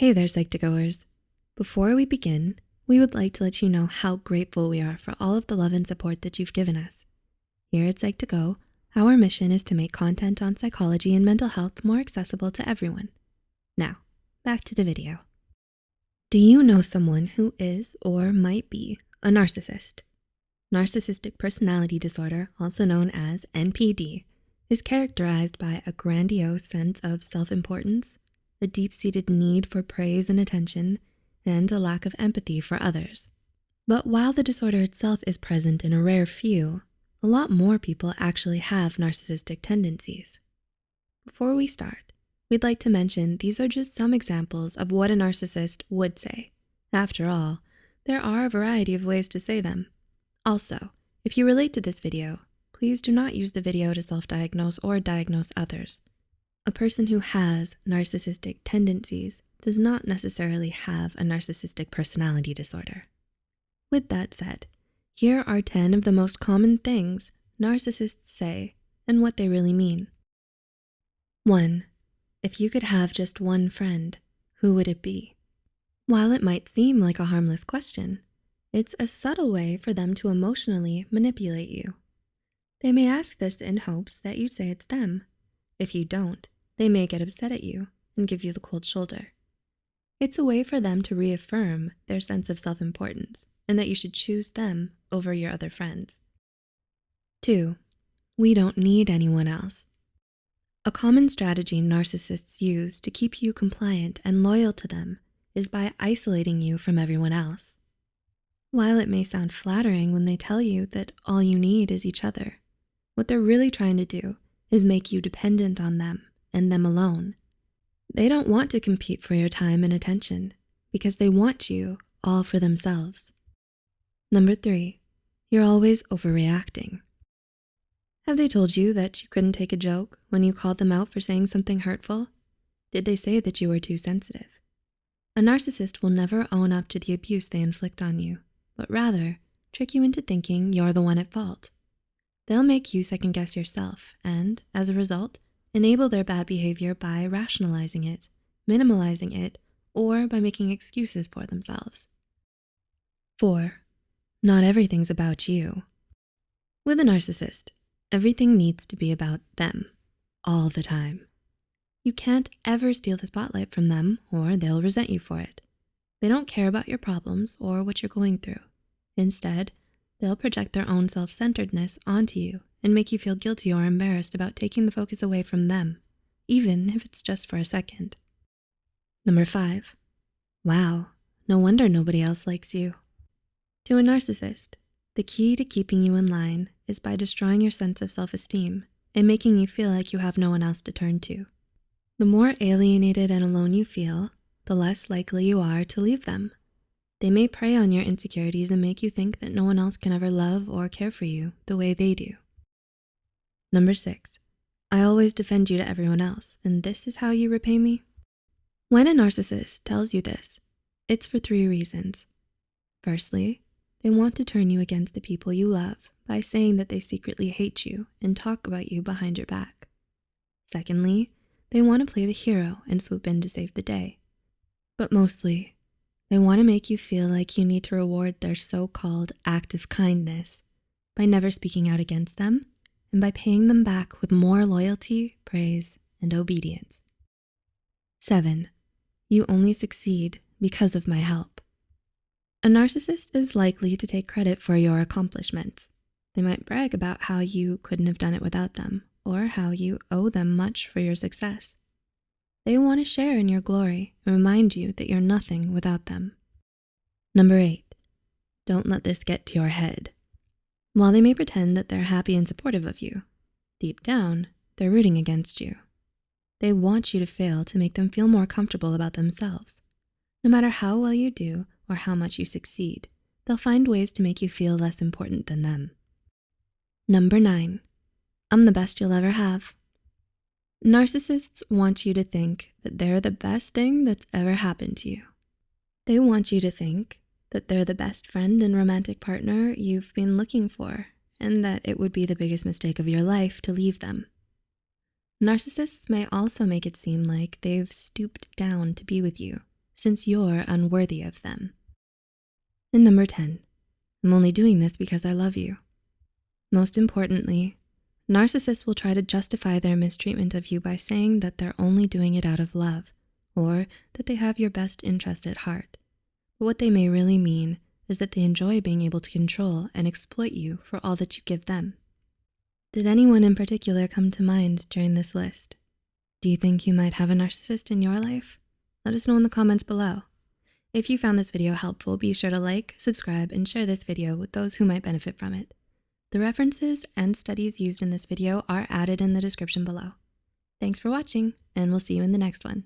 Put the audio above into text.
Hey there, Psych2Goers. Before we begin, we would like to let you know how grateful we are for all of the love and support that you've given us. Here at Psych2Go, our mission is to make content on psychology and mental health more accessible to everyone. Now, back to the video. Do you know someone who is or might be a narcissist? Narcissistic personality disorder, also known as NPD, is characterized by a grandiose sense of self-importance, a deep-seated need for praise and attention, and a lack of empathy for others. But while the disorder itself is present in a rare few, a lot more people actually have narcissistic tendencies. Before we start, we'd like to mention these are just some examples of what a narcissist would say. After all, there are a variety of ways to say them. Also, if you relate to this video, please do not use the video to self-diagnose or diagnose others. A person who has narcissistic tendencies does not necessarily have a narcissistic personality disorder. With that said, here are 10 of the most common things narcissists say and what they really mean. One, if you could have just one friend, who would it be? While it might seem like a harmless question, it's a subtle way for them to emotionally manipulate you. They may ask this in hopes that you'd say it's them. If you don't, they may get upset at you and give you the cold shoulder. It's a way for them to reaffirm their sense of self-importance and that you should choose them over your other friends. Two, we don't need anyone else. A common strategy narcissists use to keep you compliant and loyal to them is by isolating you from everyone else. While it may sound flattering when they tell you that all you need is each other, what they're really trying to do is make you dependent on them and them alone. They don't want to compete for your time and attention because they want you all for themselves. Number three, you're always overreacting. Have they told you that you couldn't take a joke when you called them out for saying something hurtful? Did they say that you were too sensitive? A narcissist will never own up to the abuse they inflict on you but rather trick you into thinking you're the one at fault. They'll make you second guess yourself and, as a result, enable their bad behavior by rationalizing it, minimalizing it, or by making excuses for themselves. Four, not everything's about you. With a narcissist, everything needs to be about them all the time. You can't ever steal the spotlight from them or they'll resent you for it. They don't care about your problems or what you're going through. Instead, they'll project their own self-centeredness onto you and make you feel guilty or embarrassed about taking the focus away from them, even if it's just for a second. Number five, wow, no wonder nobody else likes you. To a narcissist, the key to keeping you in line is by destroying your sense of self-esteem and making you feel like you have no one else to turn to. The more alienated and alone you feel, the less likely you are to leave them. They may prey on your insecurities and make you think that no one else can ever love or care for you the way they do. Number six, I always defend you to everyone else, and this is how you repay me? When a narcissist tells you this, it's for three reasons. Firstly, they want to turn you against the people you love by saying that they secretly hate you and talk about you behind your back. Secondly, they wanna play the hero and swoop in to save the day. But mostly, they wanna make you feel like you need to reward their so-called act of kindness by never speaking out against them and by paying them back with more loyalty, praise, and obedience. Seven, you only succeed because of my help. A narcissist is likely to take credit for your accomplishments. They might brag about how you couldn't have done it without them or how you owe them much for your success. They want to share in your glory and remind you that you're nothing without them. Number eight, don't let this get to your head. While they may pretend that they're happy and supportive of you, deep down, they're rooting against you. They want you to fail to make them feel more comfortable about themselves. No matter how well you do or how much you succeed, they'll find ways to make you feel less important than them. Number nine, I'm the best you'll ever have. Narcissists want you to think that they're the best thing that's ever happened to you. They want you to think that they're the best friend and romantic partner you've been looking for and that it would be the biggest mistake of your life to leave them. Narcissists may also make it seem like they've stooped down to be with you since you're unworthy of them. And number 10, I'm only doing this because I love you. Most importantly, narcissists will try to justify their mistreatment of you by saying that they're only doing it out of love or that they have your best interest at heart. But what they may really mean is that they enjoy being able to control and exploit you for all that you give them. Did anyone in particular come to mind during this list? Do you think you might have a narcissist in your life? Let us know in the comments below. If you found this video helpful, be sure to like, subscribe, and share this video with those who might benefit from it. The references and studies used in this video are added in the description below. Thanks for watching, and we'll see you in the next one.